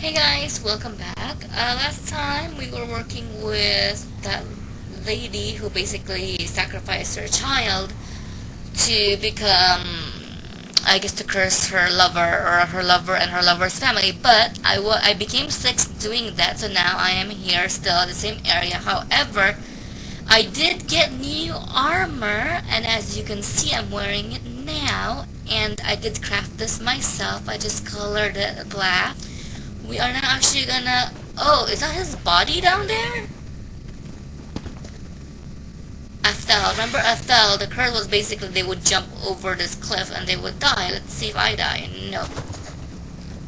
Hey guys, welcome back. Uh, last time we were working with that lady who basically sacrificed her child to become, I guess, to curse her lover or her lover and her lover's family. But I, I became sick doing that, so now I am here still in the same area. However, I did get new armor, and as you can see, I'm wearing it now. And I did craft this myself. I just colored it black. We are now actually gonna... Oh, is that his body down there? Ethel. Remember Ethel? The curse was basically they would jump over this cliff and they would die. Let's see if I die. No.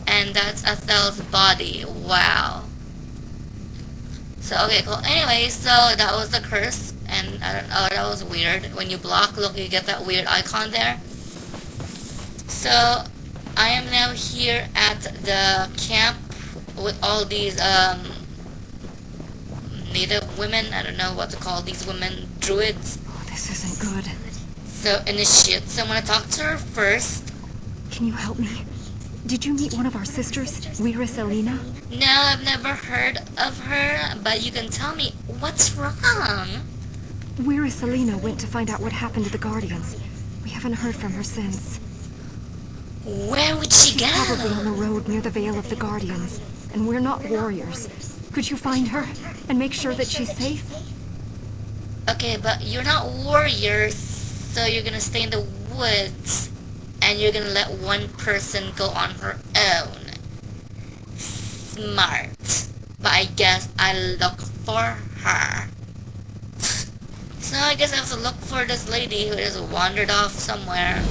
And that's Ethel's body. Wow. So, okay, cool. Anyway, so that was the curse. And I don't know, that was weird. When you block, look, you get that weird icon there. So, I am now here at the camp with all these um, native women. I don't know what to call these women. Druids. Oh, this isn't good. So, initiate. So, I'm gonna talk to her first. Can you help me? Did you meet one of our sisters, Weira Selena? No, I've never heard of her, but you can tell me what's wrong. Weira Selena went to find out what happened to the Guardians. We haven't heard from her since. Where would she She's go? probably on the road near the Vale of the Guardians. And we're not warriors. Could you find her and make sure that she's safe? Okay, but you're not warriors, so you're gonna stay in the woods, and you're gonna let one person go on her own. Smart. But I guess I look for her. So I guess I have to look for this lady who just wandered off somewhere.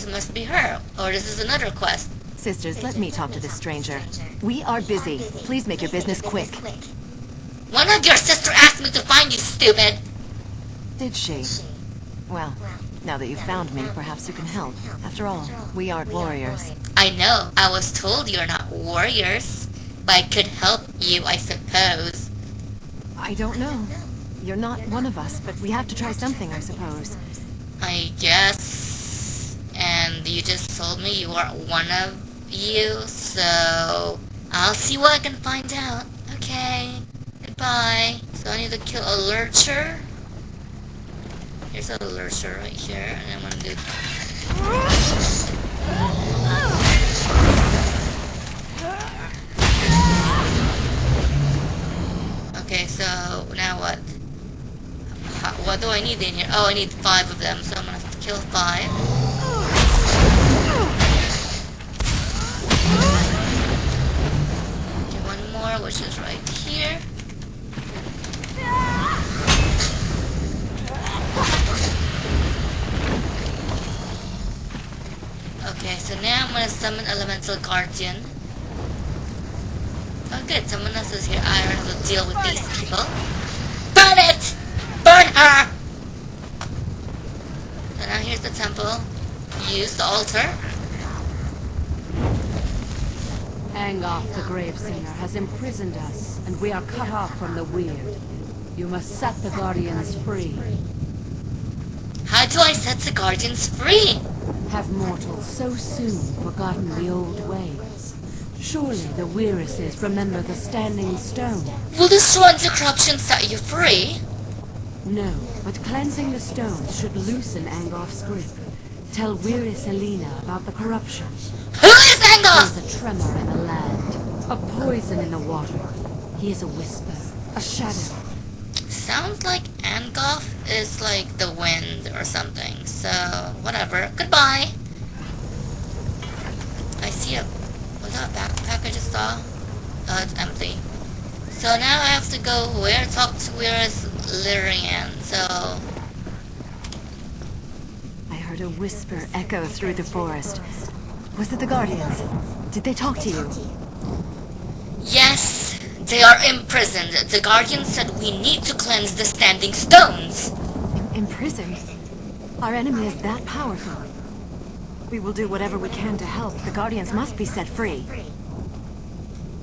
This must be her, or this is another quest. Sisters, let me talk to this stranger. We are busy. Please make your business quick. One of your sister asked me to find you, stupid! Did she? Well, now that you've found me, perhaps you can help. After all, we aren't warriors. I know, I was told you're not warriors, but I could help you, I suppose. I don't know. You're not one of us, but we have to try something, I suppose. I guess. And you just told me you are one of you, so I'll see what I can find out. Okay. Goodbye. So I need to kill a lurcher. Here's a lurcher right here, and I'm gonna do. Okay, so now what? How, what do I need in here? Oh, I need five of them, so I'm gonna kill five. Okay, one more, which is right here. Okay, so now I'm gonna summon Elemental Guardian. Oh good, someone else is here. I don't have to deal with these people. Burn it! Burn her! So now here's the temple. Use the altar. Angoth the Gravesinger has imprisoned us, and we are cut off from the Weird. You must set the Guardians free. How do I set the guardians free? Have mortals so soon forgotten the old ways? Surely the Weirises remember the Standing Stone. Will the corruption set you free? No, but cleansing the stones should loosen Angoth's grip. Tell Weira Selena about the corruption. Who is Angoth? There's a tremor in the land, a poison in the water. He is a whisper, a shadow. Sounds like Angoth is like the wind or something, so whatever. Goodbye! I see a... Was that a backpack I just saw? Oh, it's empty. So now I have to go where? Talk to where is Lyrian, so... I heard a whisper echo through the forest. Was it the Guardians? Did they talk to you? Yes, they are imprisoned. The Guardians said we need to cleanse the standing stones. Imprisoned? Our enemy is that powerful. We will do whatever we can to help. The Guardians must be set free.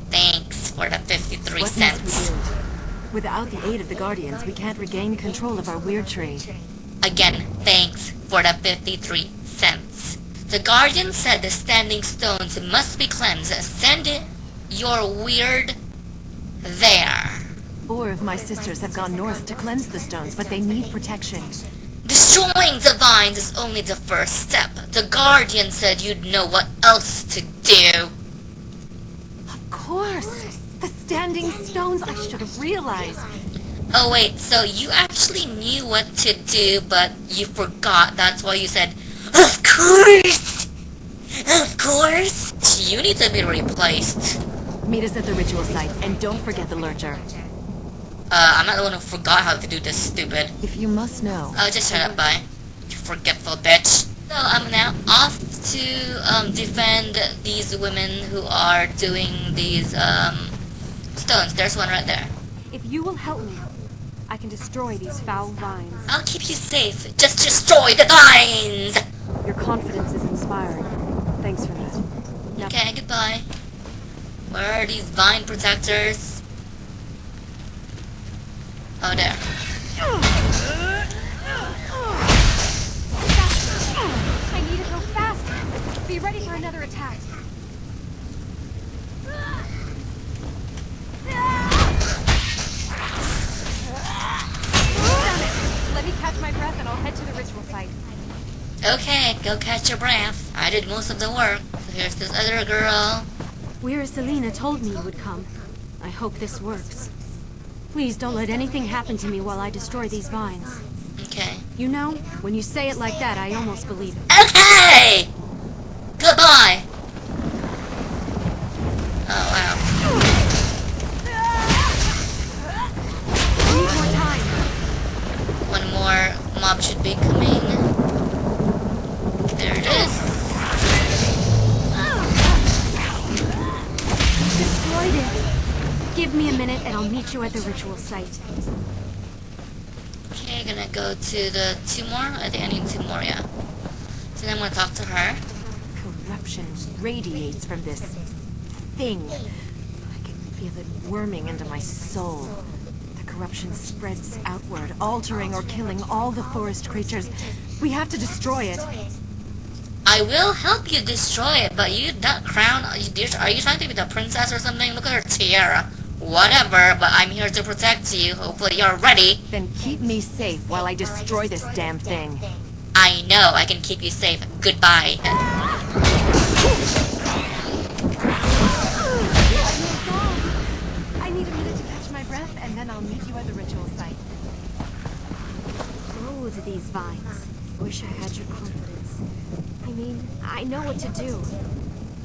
Thanks for the 53 What cents. must we do? Without the aid of the Guardians, we can't regain control of our weird tree. Again, thanks for the 53 cents. The Guardian said the standing stones must be cleansed. Send it you're weird there. Four of my sisters have gone north to cleanse the stones, but they need protection. Destroying the vines is only the first step. The Guardian said you'd know what else to do. Of course! The standing stones, I should have realized. Oh wait, so you actually knew what to do, but you forgot. That's why you said, Of course! Of course! You need to be replaced. Meet us at the ritual site, and don't forget the lurcher. Uh, I'm not the one who forgot how to do this, stupid. If you must know, Oh, just shut up, bye. You forgetful bitch. So I'm now off to um, defend these women who are doing these um, stones. There's one right there. If you will help me, I can destroy these foul vines. I'll keep you safe. Just destroy the vines! Your confidence is inspiring. Thanks for that. Now, Okay, goodbye. Where are these vine protectors? Oh, there. I need to go fast. Be ready for another attack. Okay, go catch your breath. I did most of the work. So here's this other girl. Weira Selena told me you would come. I hope this works. Please don't let anything happen to me while I destroy these vines. Okay. You know, when you say it like that, I almost believe it. Okay! Goodbye! Oh, wow. Need more time. One more mob should be coming. I'll meet you at the ritual site. Okay, gonna go to the two more. I think I need two more, yeah. So then I'm gonna talk to her. corruption radiates from this thing. I can feel it worming into my soul. The corruption spreads outward, altering or killing all the forest creatures. We have to destroy it. I will help you destroy it, but you, that crown, are you, are you trying to be the princess or something? Look at her tiara. Whatever, but I'm here to protect you. Hopefully you're ready. Then keep me safe while I destroy this damn thing. I know I can keep you safe. Goodbye. I need a minute to catch my breath, and then I'll meet you at the ritual site. Loathe these vines. Wish I had your confidence. I mean, I know what to do.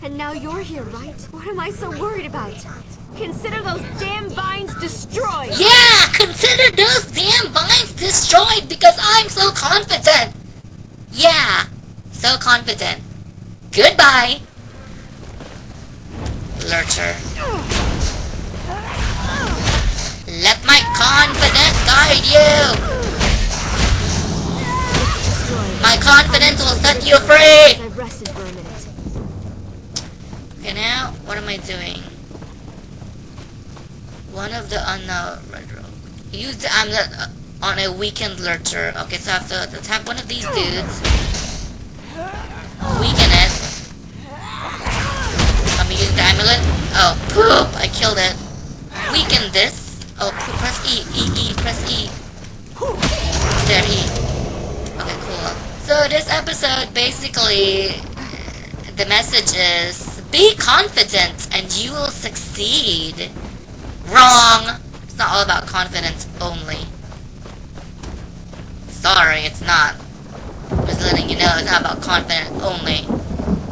And now you're here, right? What am I so worried about? Consider those damn vines destroyed! Yeah, consider those damn vines destroyed because I'm so confident. Yeah, so confident. Goodbye. Lurcher. Let my confidence guide you. My confidence will set you free. I've rested for a minute. Okay, now, what am I doing? One of the unknown red rogue. Use the amulet on a weakened lurcher. Okay, so I have to attack one of these dudes. Weaken it. I'm using the amulet. Oh, poop! I killed it. Weaken this. Oh. Press E. E, E. Press E. There, E. Okay, cool. So this episode, basically, the message is be confident and you will succeed. Wrong! It's not all about confidence only. Sorry, it's not. Just letting you know it's not about confidence only.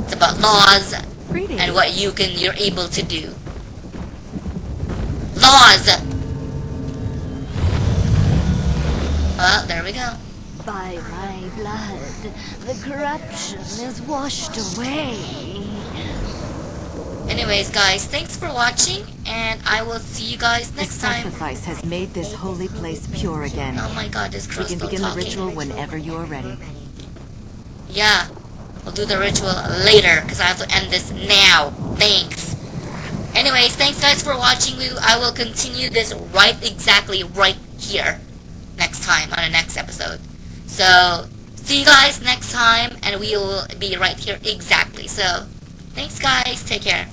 It's about laws Greetings. and what you can you're able to do. Laws! Well, there we go. By my blood, the corruption is washed away. Anyways, guys, thanks for watching, and I will see you guys The next time. sacrifice has made this holy place pure again. Oh my god, this We crow's can begin the ritual whenever you are ready. Yeah, we'll do the ritual later, because I have to end this now. Thanks. Anyways, thanks guys for watching. We, I will continue this right exactly right here next time on the next episode. So, see you guys next time, and we will be right here exactly. So, thanks guys. Take care.